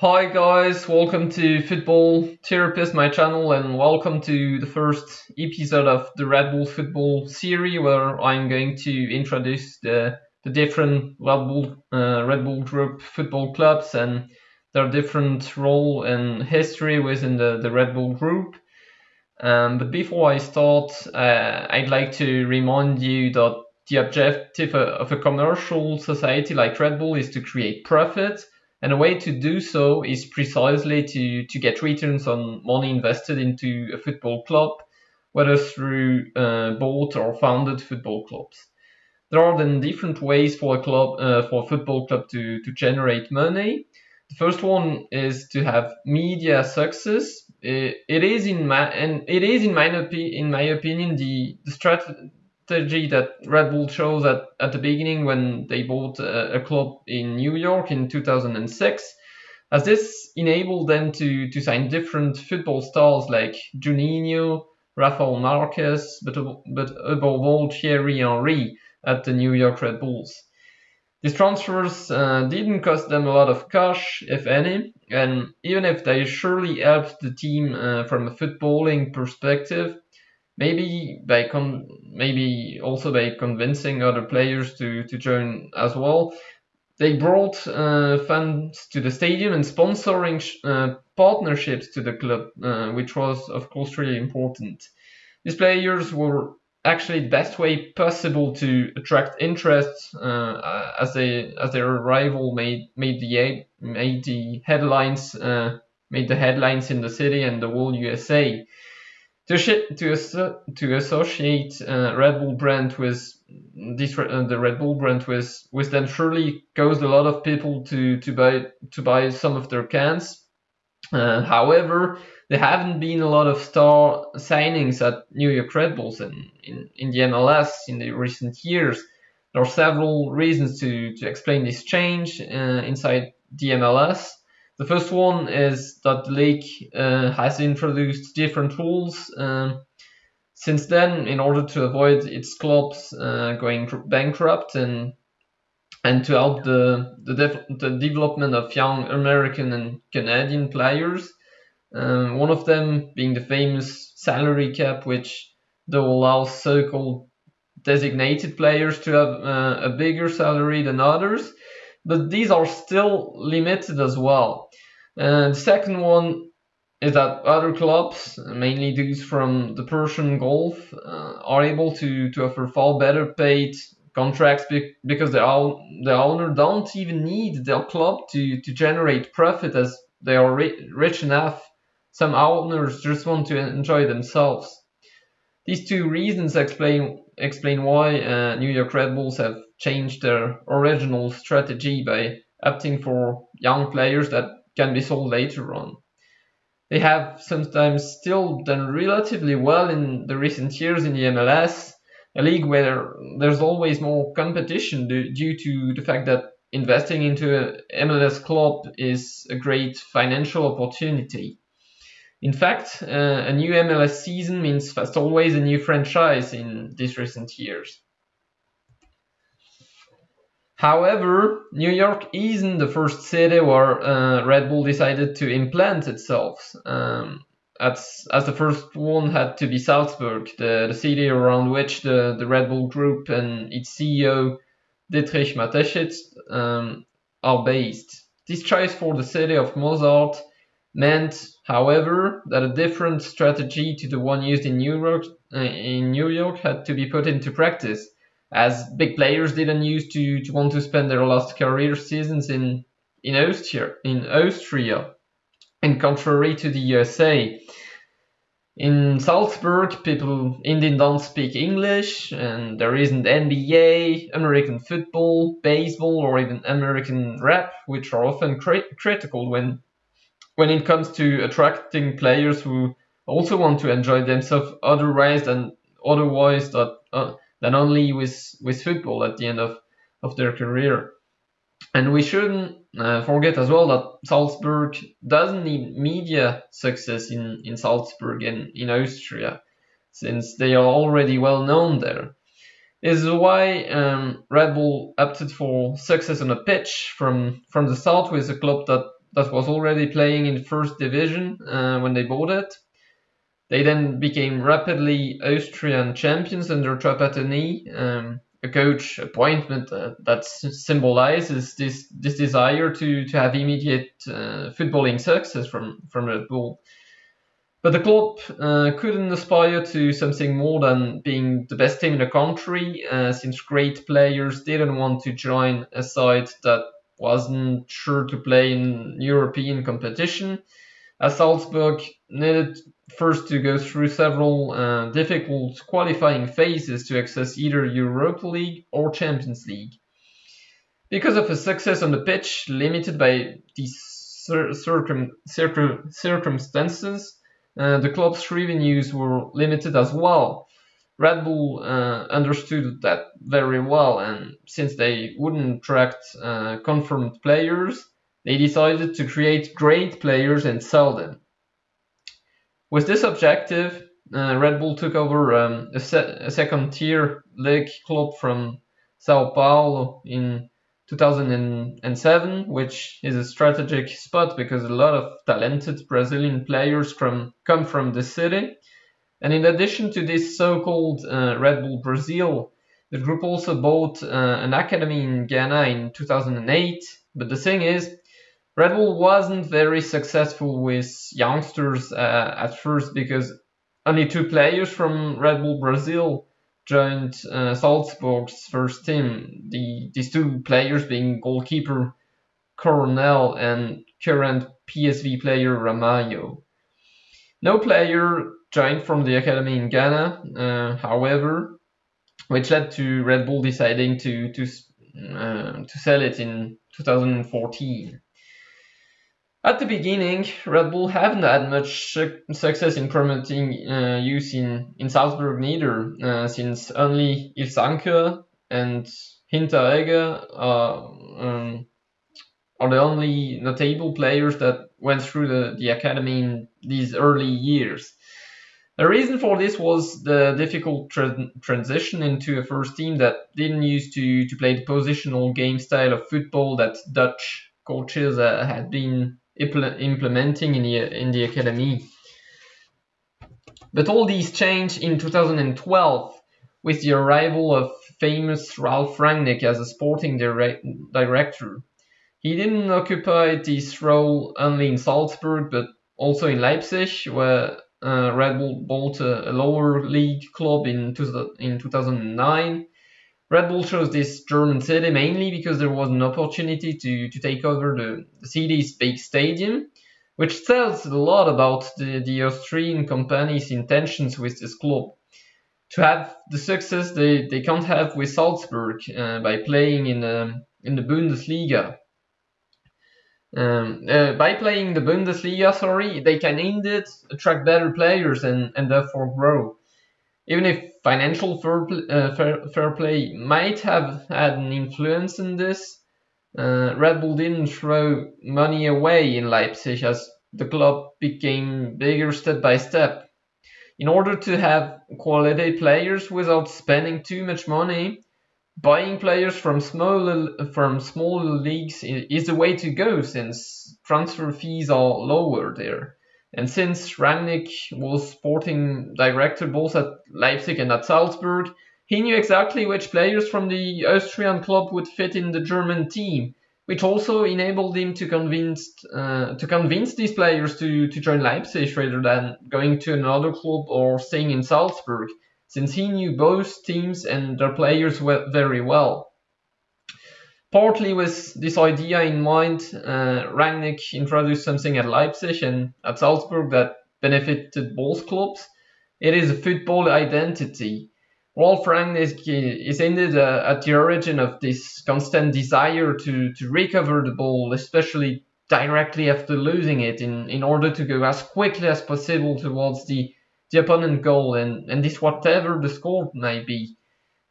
Hi guys, welcome to Football Therapist, my channel, and welcome to the first episode of the Red Bull Football series, where I'm going to introduce the, the different Red Bull, uh, Red Bull Group football clubs and their different role and history within the, the Red Bull Group. Um, but before I start, uh, I'd like to remind you that the objective of a commercial society like Red Bull is to create profit and a way to do so is precisely to, to get returns on money invested into a football club, whether through uh, bought or founded football clubs. There are then different ways for a club, uh, for a football club to, to generate money. The first one is to have media success. It, it is in my and it is in my in my opinion the, the strategy strategy that Red Bull chose at, at the beginning when they bought a, a club in New York in 2006, as this enabled them to, to sign different football stars like Juninho, Rafael Marquez, but, but above all Thierry Henry at the New York Red Bulls. These transfers uh, didn't cost them a lot of cash, if any, and even if they surely helped the team uh, from a footballing perspective, maybe by con maybe also by convincing other players to to join as well. They brought uh, fans to the stadium and sponsoring uh, partnerships to the club, uh, which was of course really important. These players were actually the best way possible to attract interest uh, as they as their arrival made made the made the headlines uh, made the headlines in the city and the whole USA. To, to, to associate uh, Red Bull brand with this uh, the Red Bull brand with with them surely caused a lot of people to to buy to buy some of their cans. Uh, however, there haven't been a lot of star signings at New York Red Bulls in, in, in the MLS in the recent years. There are several reasons to, to explain this change uh, inside the MLS. The first one is that the league uh, has introduced different rules um, since then in order to avoid its clubs uh, going bankrupt and and to help the the, the, development of young American and Canadian players. Um, one of them being the famous salary cap, which though allows so-called designated players to have uh, a bigger salary than others, but these are still limited as well. And the second one is that other clubs, mainly those from the Persian Gulf, uh, are able to, to offer far better paid contracts because the, the owner don't even need their club to, to generate profit as they are ri rich enough. Some owners just want to enjoy themselves. These two reasons explain explain why uh, New York Red Bulls have changed their original strategy by opting for young players that can be sold later on. They have sometimes still done relatively well in the recent years in the MLS, a league where there's always more competition due to the fact that investing into an MLS club is a great financial opportunity. In fact, uh, a new MLS season means fast always a new franchise in these recent years. However, New York isn't the first city where uh, Red Bull decided to implant itself. Um, as, as the first one had to be Salzburg, the, the city around which the, the Red Bull Group and its CEO Dietrich Mateschitz um, are based. This choice for the city of Mozart meant, however, that a different strategy to the one used in New York, uh, in New York had to be put into practice as big players didn't used to, to want to spend their last career seasons in in Austria in Austria and contrary to the USA in Salzburg people indeed don't speak English and there isn't NBA American football baseball or even American rap which are often cri- critical when when it comes to attracting players who also want to enjoy themselves otherwise than otherwise that uh, than only with with football at the end of of their career. And we shouldn't uh, forget as well that Salzburg doesn't need media success in, in Salzburg and in Austria, since they are already well known there. This is why um, Red Bull opted for success on a pitch from, from the start with a club that that was already playing in first division uh, when they bought it. They then became rapidly Austrian champions under Trapattoni, um, a coach appointment uh, that symbolizes this this desire to, to have immediate uh, footballing success from, from Red Bull. But the club uh, couldn't aspire to something more than being the best team in the country, uh, since great players didn't want to join a side that wasn't sure to play in European competition, as Salzburg needed first to go through several uh, difficult qualifying phases to access either Europa League or Champions League. Because of a success on the pitch limited by these circum circum circumstances, uh, the club's revenues were limited as well. Red Bull uh, understood that very well, and since they wouldn't attract uh, confirmed players, they decided to create great players and sell them. With this objective, uh, Red Bull took over um, a, se a second tier league club from Sao Paulo in 2007, which is a strategic spot because a lot of talented Brazilian players from, come from the city. And in addition to this so-called uh, Red Bull Brazil, the group also bought uh, an academy in Ghana in 2008. But the thing is, Red Bull wasn't very successful with youngsters uh, at first because only two players from Red Bull Brazil joined uh, Salzburg's first team. The, these two players being goalkeeper Coronel and current PSV player Ramalho. No player joined from the academy in Ghana, uh, however, which led to Red Bull deciding to to uh, to sell it in 2014. At the beginning, Red Bull haven't had much success in promoting uh, use in, in Salzburg neither, uh, since only Ilsanker and Hinteregger are, um, are the only notable players that went through the, the academy in these early years. The reason for this was the difficult tra transition into a first team that didn't used to, to play the positional game style of football that Dutch coaches uh, had been implementing in the, in the academy. But all these changed in 2012 with the arrival of famous Ralf Rangnick as a sporting direct director. He didn't occupy this role only in Salzburg but also in Leipzig, where uh, Red Bull bought a, a, lower league club in, two, in 2009 Red Bull chose this German city mainly because there was an opportunity to, to take over the, the city's big stadium, which tells a lot about the, the Austrian company's intentions with this club. To have the success they, they can't have with Salzburg uh, by playing in, in the Bundesliga. Um, uh, by playing the Bundesliga, sorry, they can indeed attract better players and, and therefore grow. Even if financial fair, uh, fair, fair, play might have had an influence in this, uh, Red Bull didn't throw money away in Leipzig as the club became bigger step by step. In order to have quality players without spending too much money, buying players from small from smaller leagues is the way to go since transfer fees are lower there. And since Rangnick was sporting director both at Leipzig and at Salzburg, he knew exactly which players from the Austrian club would fit in the German team, which also enabled him to convince uh, to convince these players to, to join Leipzig rather than going to another club or staying in Salzburg, since he knew both teams and their players very well. Partly with this idea in mind, uh, Rangnick introduced something at Leipzig and at Salzburg that benefited both clubs. It is a football identity. Ralf Rangnick is indeed uh, at the origin of this constant desire to, to recover the ball, especially directly after losing it, in, in order to go as quickly as possible towards the, the opponent goal, and, and this whatever the score may be.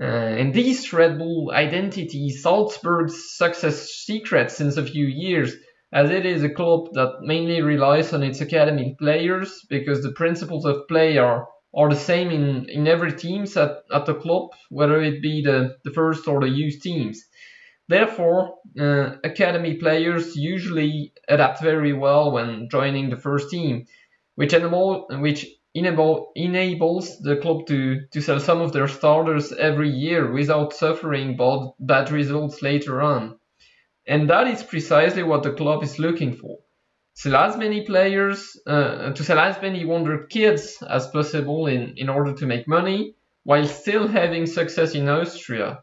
Uh, and this Red Bull identity is Salzburg's success secret since a few years, as it is a club that mainly relies on its academy players because the principles of play are, are the same in, in every team at, at the club, whether it be the, the first or the youth teams. Therefore, uh, academy players usually adapt very well when joining the first team, which, enable, which enable, enables the club to, to sell some of their starters every year without suffering bad, bad results later on. And that is precisely what the club is looking for. Sell as many players, uh, to sell as many wonder kids as possible in, in order to make money, while still having success in Austria.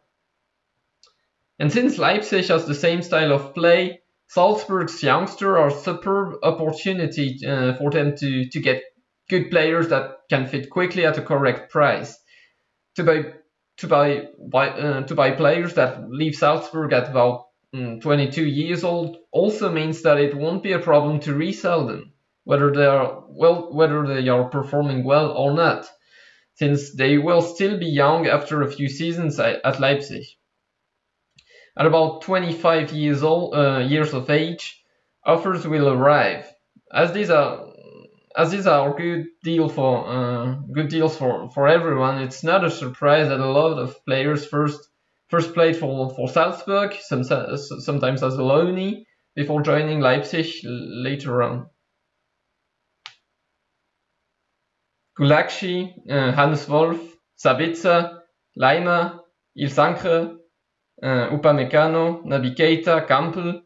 And since Leipzig has the same style of play, Salzburg's youngsters are superb opportunity uh, for them to, to get good players that can fit quickly at a correct price. To buy to buy, uh, to buy players that leave Salzburg at about mm, 22 years old also means that it won't be a problem to resell them, whether they are well whether they are performing well or not, since they will still be young after a few seasons at Leipzig. At about 25 years old, uh, years of age, offers will arrive. As these are as these are good deal for uh, good deals for, for everyone, it's not a surprise that a lot of players first first played for, for Salzburg, some, sometimes as a loanee, before joining Leipzig later on. Gulacsi, uh, Hannes Wolf, Sabitzer, Laimer, Ilsanker, uh, Upamecano, Naby Keita, Kampel,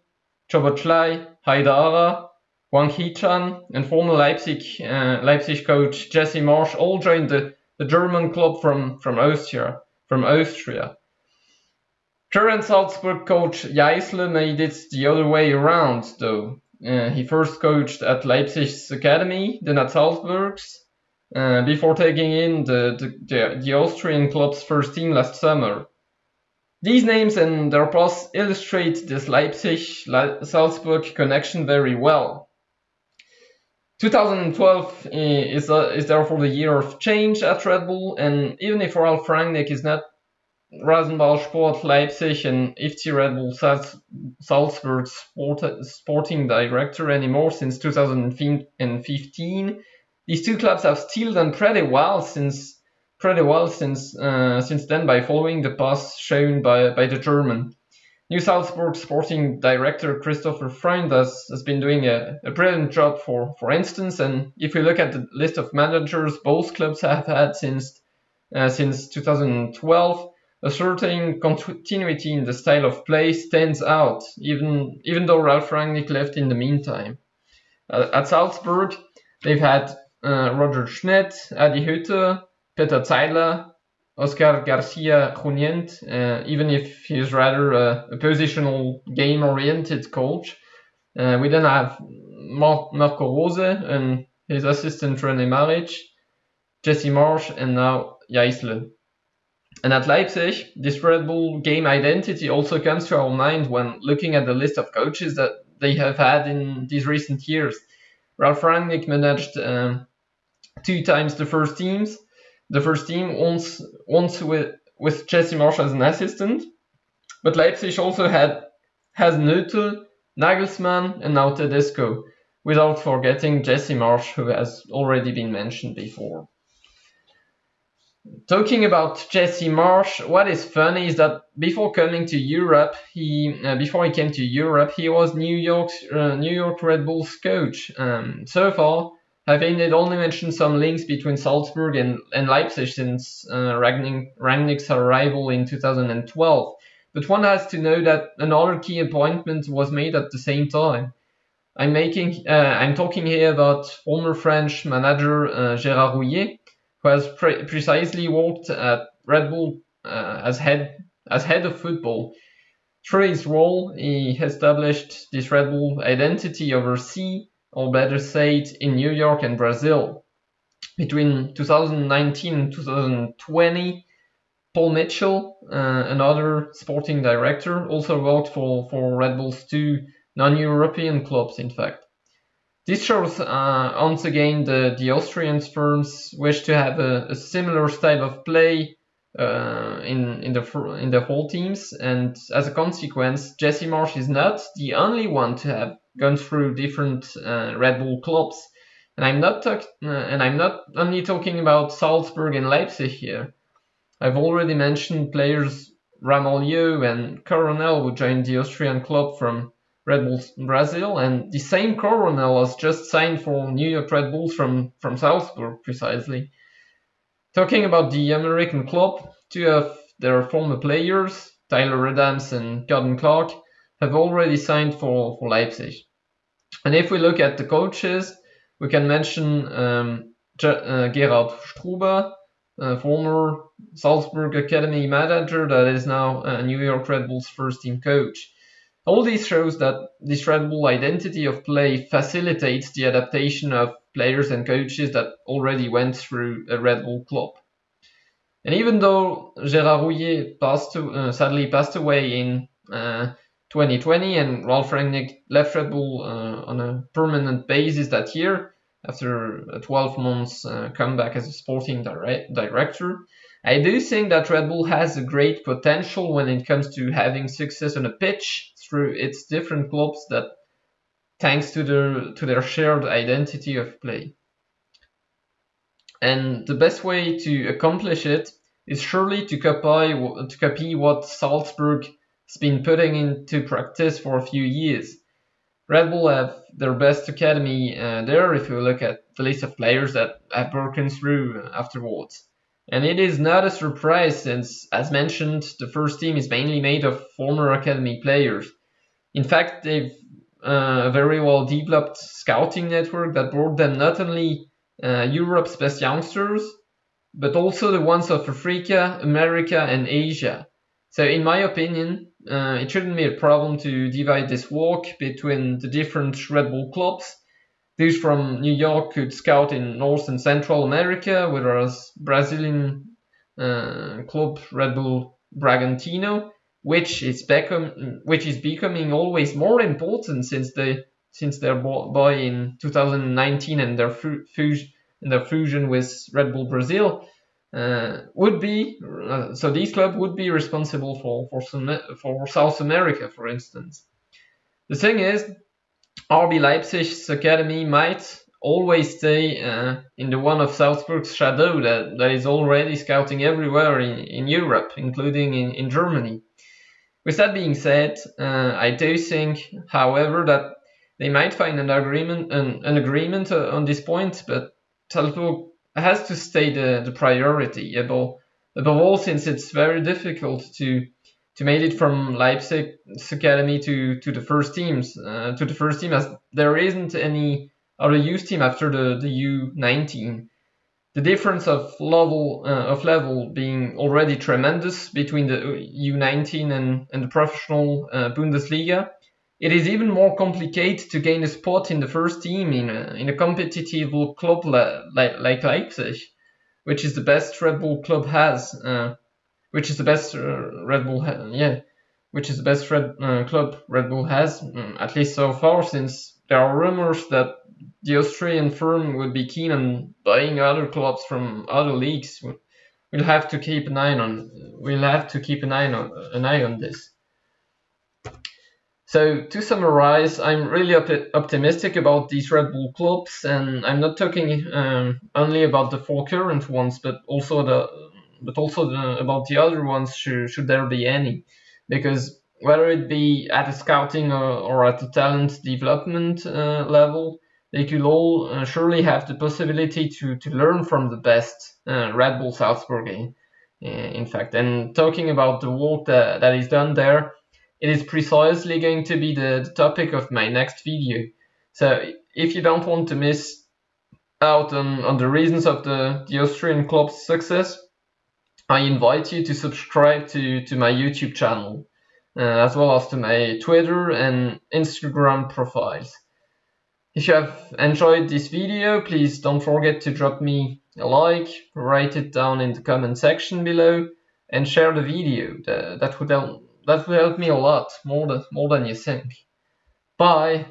Szoboszlai, Haidara, Hwang Hee-chan, and former Leipzig uh, Leipzig coach Jesse Marsch all joined the, the German club from, from Austria. From Austria. Current Salzburg coach Jaissle made it the other way around, though. Uh, he first coached at Leipzig's academy, then at Salzburg's, uh, before taking in the, the, the, the Austrian club's first team last summer. These names and their past illustrate this Leipzig-Salzburg connection very well. 2012 is, uh, is therefore the year of change at Red Bull, and even if Ralf Rangnick is not Rasenball Sport Leipzig and FC Red Bull Salzburg sport, sporting director anymore since 2015, these two clubs have still done pretty well since pretty well since uh, since then by following the path shown by, by the German. New Salzburg sporting director Christopher Freund has, has been doing a, a brilliant job for, for instance, and if we look at the list of managers both clubs have had since uh, since 2012, a certain continuity in the style of play stands out, even even though Ralf Rangnick left in the meantime. Uh, at Salzburg, they've had uh, Roger Schmidt, Adi Hütter, Peter Zeidler, Oscar Garcia Junyent, uh, even if he's rather a, a positional game-oriented coach. Uh, we then have Mar- Marco Rose and his assistant René Maric, Jesse Marsch, and now Jaissle. And at Leipzig, this Red Bull game identity also comes to our mind when looking at the list of coaches that they have had in these recent years. Ralf Rangnick managed um, two times the first teams, the first team once once with with Jesse Marsch as an assistant. But Leipzig also had Hasenhüttl, Nagelsmann, and now Tedesco, without forgetting Jesse Marsch, who has already been mentioned before. Talking about Jesse Marsch, what is funny is that before coming to Europe, he uh, before he came to Europe, he was New York's uh, New York Red Bulls coach. Um, so far, I've only mentioned some links between Salzburg and, and Leipzig since uh, Ragnick, Rangnick's arrival in 2012, but one has to know that another key appointment was made at the same time. I'm making, uh, I'm talking here about former French manager uh, Gérard Houllier, who has pre- precisely worked at Red Bull uh, as head as head of football. Through his role, he established this Red Bull identity overseas or better said, in New York and Brazil. Between 2019 and 2020, Paul Mitchell, uh, another sporting director, also worked for, for Red Bull's two non-European clubs, in fact. This shows uh, once again the, the Austrian firms wish to have a, a similar style of play uh, in in the in the whole teams, and as a consequence, Jesse Marsch is not the only one to have gone through different uh, Red Bull clubs. And I'm not talk- uh, and I'm not only talking about Salzburg and Leipzig here. I've already mentioned players Ramalho and Coronel who joined the Austrian club from Red Bull Brazil, and the same Coronel has just signed for New York Red Bulls from, from Salzburg, precisely. Talking about the American club, two of their former players, Tyler Adams and Gordon Clark, have already signed for, for Leipzig. And if we look at the coaches, we can mention um, uh, Gerhard Struber, uh, former Salzburg Academy manager that is now uh, New York Red Bulls first team coach. All this shows that this Red Bull identity of play facilitates the adaptation of players and coaches that already went through a Red Bull club. And even though Gérard Houllier passed to, uh, sadly passed away in uh, 2020 and Ralf Rangnick left Red Bull uh, on a permanent basis that year after a 12 months uh, comeback as a sporting director, I do think that Red Bull has a great potential when it comes to having success on a pitch through its different clubs that thanks to their to their shared identity of play. And the best way to accomplish it is surely to copy to copy what Salzburg has been putting into practice for a few years. Red Bull have their best academy uh, there if you look at the list of players that have broken through afterwards. And it is not a surprise since, as mentioned, the first team is mainly made of former academy players. In fact, they've uh, a very well developed scouting network that brought them not only uh, Europe's best youngsters, but also the ones of Africa, America, and Asia. So, in my opinion, uh, it shouldn't be a problem to divide this work between the different Red Bull clubs. Those from New York could scout in North and Central America, whereas Brazilian uh, club Red Bull Bragantino which is which is becoming always more important since they since their buy in 2019 and their fusion and their fusion with Red Bull Brazil uh, would be uh, so these clubs would be responsible for for some, for South America, for instance. The thing is, RB Leipzig's academy might always stay uh, in the one of Salzburg's shadow that, that is already scouting everywhere in, in Europe, including in, in Germany. With that being said, uh, I do think, however, that they might find an agreement an, an agreement uh, on this point, but Salzburg has to stay the, the priority above, above all since it's very difficult to to make it from Leipzig's academy to, to the first teams uh, to the first team as there isn't any other youth team after the, the U19 the difference of level uh, of level being already tremendous between the U19 and, and the professional uh, Bundesliga, it is even more complicated to gain a spot in the first team in a, in a competitive club like, like Leipzig, which is the best Red Bull club has, uh, which is the best uh, Red Bull, yeah, which is the best Red uh, club Red Bull has, mm, at least so far, since there are rumors that the Austrian firm would be keen on buying other clubs from other leagues. We'll have to keep an eye on. We'll have to keep an eye on an eye on this. So to summarize, I'm really op- optimistic about these Red Bull clubs, and I'm not talking um, only about the four current ones, but also the but also the, about the other ones should, should there be any, because whether it be at a scouting or, or at the talent development uh, level, they could all uh, surely have the possibility to, to learn from the best uh, Red Bull Salzburg, in, in fact. And talking about the work that, that is done there, it is precisely going to be the, the topic of my next video. So if you don't want to miss out on, on the reasons of the, the Austrian club's success, I invite you to subscribe to, to my YouTube channel, uh, as well as to my Twitter and Instagram profiles. If you have enjoyed this video, please don't forget to drop me a like, write it down in the comment section below, and share the video. That, would help, that would help me a lot, more than, more than you think. Bye!